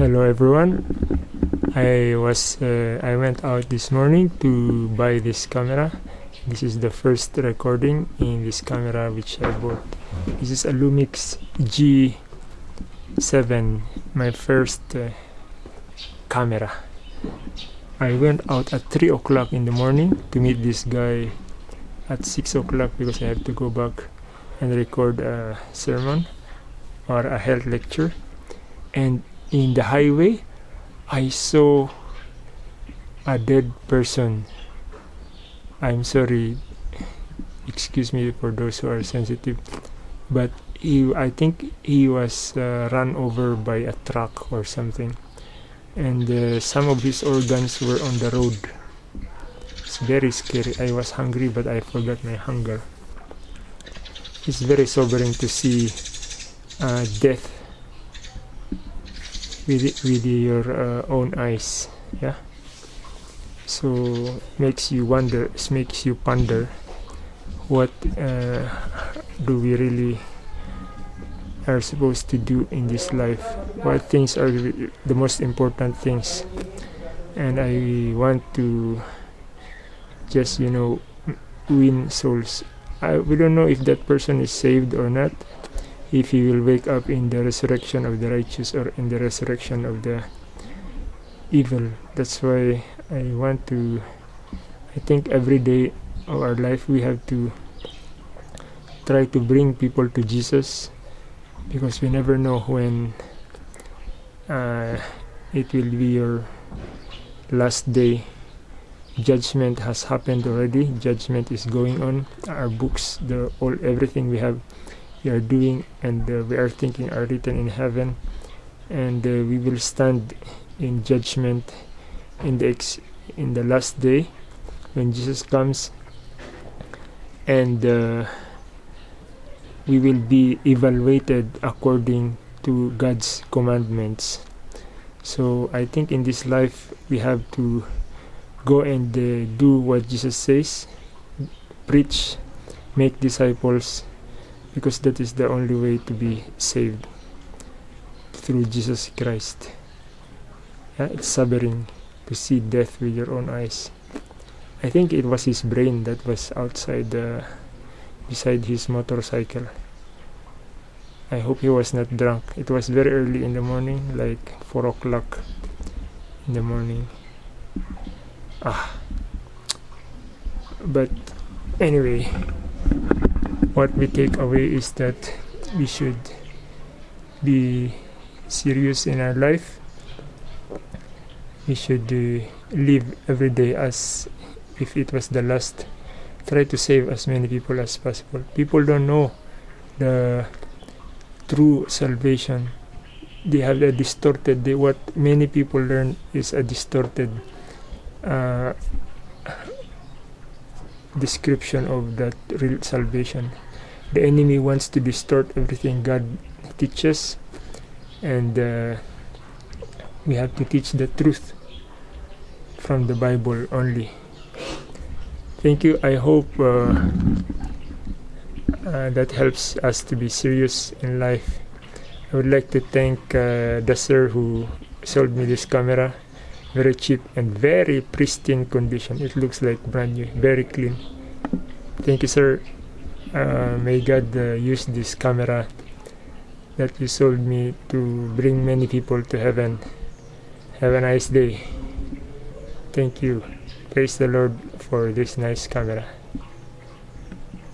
hello everyone. I was uh, i went out this morning to buy this camera. This is the first recording in this camera which i bought. This is a lumix g7 my first uh, camera. I went out at 3 o'clock in the morning to meet this guy at 6 o'clock because i have to go back and record a sermon or a health lecture. And in the highway I saw a dead person. I'm sorry. Excuse me for those who are sensitive. But he I think he was uh, run over by a truck or something. And uh, some of his organs were on the road. It's very scary. I was hungry but I forgot my hunger. It's very sobering to see uh, death with it with your uh, own eyes yeah? So makes you wonder makes you ponder what uh, do we really are supposed to do in this life? What things are the most important things? And i want to just you know win souls. I, we don't know if that person is saved or not if he will wake up in the resurrection of the righteous or in the resurrection of the evil. That's why i want to i think every day of our life we have to try to bring people to jesus because we never know when uh, it will be your last day. Judgment has happened already. Judgment is going on. Our books the all everything we have we are doing and uh, we are thinking are written in heaven. And uh, we will stand in judgment in the in the last day when Jesus comes. And uh, we will be evaluated according to God's commandments. So I think in this life we have to go and uh, do what Jesus says preach make disciples because that is the only way to be saved through Jesus Christ. Yeah, it's sobering to see death with your own eyes. I think it was his brain that was outside the beside his motorcycle. I hope he was not drunk. It was very early in the morning, like four o'clock in the morning. Ah. But anyway, what we take away is that we should be serious in our life. We should uh, live every day as if it was the last. Try to save as many people as possible. People don't know the true salvation. They have a distorted they, what many people learn is a distorted uh, description of that real salvation. The enemy wants to distort everything God teaches, and uh, we have to teach the truth from the Bible only. Thank you. I hope uh, uh, that helps us to be serious in life. I would like to thank uh, the sir who sold me this camera very cheap and very pristine condition. It looks like brand new very clean. Thank you sir. Uh, may god uh, use this camera that you sold me to bring many people to heaven. Have a nice day. Thank you. Praise the lord for this nice camera